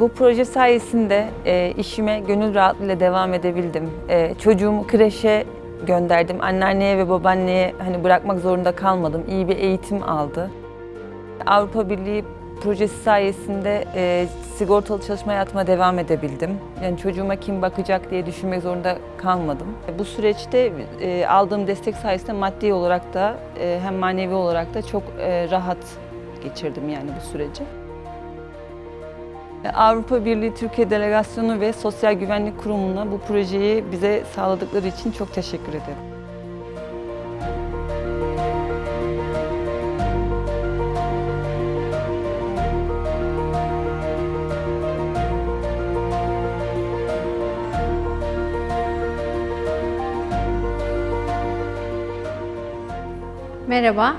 Bu proje sayesinde e, işime gönül rahatlığıyla devam edebildim. E, çocuğumu kreşe gönderdim. Anneanneye ve babaanneye hani bırakmak zorunda kalmadım. İyi bir eğitim aldı. Avrupa Birliği projesi sayesinde e, sigortalı çalışma hayatıma devam edebildim. Yani çocuğuma kim bakacak diye düşünmek zorunda kalmadım. Bu süreçte e, aldığım destek sayesinde maddi olarak da e, hem manevi olarak da çok e, rahat geçirdim yani bu süreci. Avrupa Birliği Türkiye Delegasyonu ve Sosyal Güvenlik Kurumu'na bu projeyi bize sağladıkları için çok teşekkür ederim. Merhaba,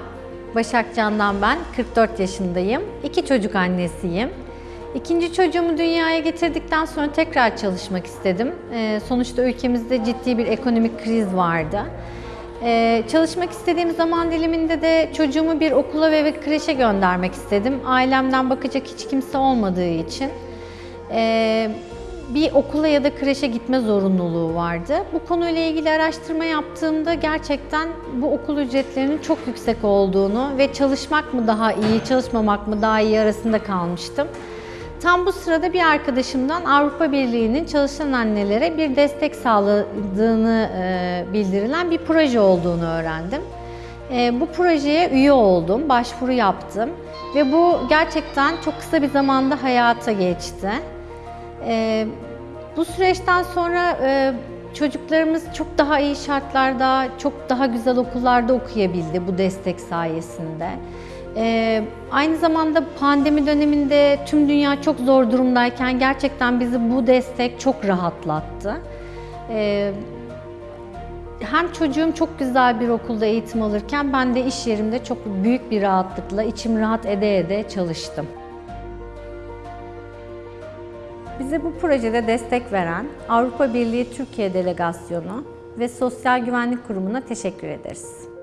Başak Candan ben. 44 yaşındayım. İki çocuk annesiyim. İkinci çocuğumu dünyaya getirdikten sonra tekrar çalışmak istedim. Ee, sonuçta ülkemizde ciddi bir ekonomik kriz vardı. Ee, çalışmak istediğim zaman diliminde de çocuğumu bir okula ve bir kreşe göndermek istedim. Ailemden bakacak hiç kimse olmadığı için. Ee, bir okula ya da kreşe gitme zorunluluğu vardı. Bu konuyla ilgili araştırma yaptığımda gerçekten bu okul ücretlerinin çok yüksek olduğunu ve çalışmak mı daha iyi, çalışmamak mı daha iyi arasında kalmıştım. Tam bu sırada bir arkadaşımdan Avrupa Birliği'nin çalışan annelere bir destek sağladığını e, bildirilen bir proje olduğunu öğrendim. E, bu projeye üye oldum, başvuru yaptım ve bu gerçekten çok kısa bir zamanda hayata geçti. E, bu süreçten sonra çocuklarımız çok daha iyi şartlarda, çok daha güzel okullarda okuyabildi bu destek sayesinde. E, aynı zamanda pandemi döneminde tüm dünya çok zor durumdayken gerçekten bizi bu destek çok rahatlattı. E, hem çocuğum çok güzel bir okulda eğitim alırken ben de iş yerimde çok büyük bir rahatlıkla içim rahat ede ede çalıştım. Bize bu projede destek veren Avrupa Birliği Türkiye Delegasyonu ve Sosyal Güvenlik Kurumu'na teşekkür ederiz.